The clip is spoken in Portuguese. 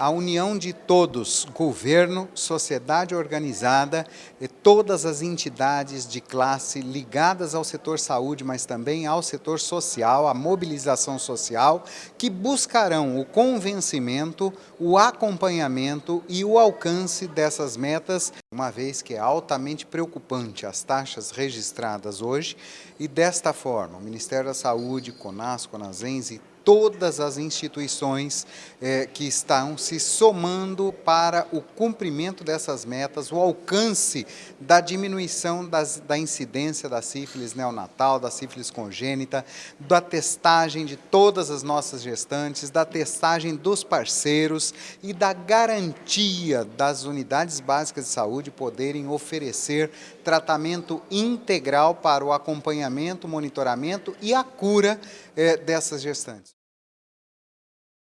a união de todos, governo, sociedade organizada e todas as entidades de classe ligadas ao setor saúde, mas também ao setor social, a mobilização social, que buscarão o convencimento, o acompanhamento e o alcance dessas metas, uma vez que é altamente preocupante as taxas registradas hoje. E desta forma o Ministério da Saúde, CONAS, CONASENS e todas as instituições eh, que estão se somando para o cumprimento dessas metas, o alcance da diminuição das, da incidência da sífilis neonatal, da sífilis congênita, da testagem de todas as nossas gestantes, da testagem dos parceiros e da garantia das unidades básicas de saúde poderem oferecer tratamento integral para o acompanhamento, monitoramento e a cura eh, dessas gestantes.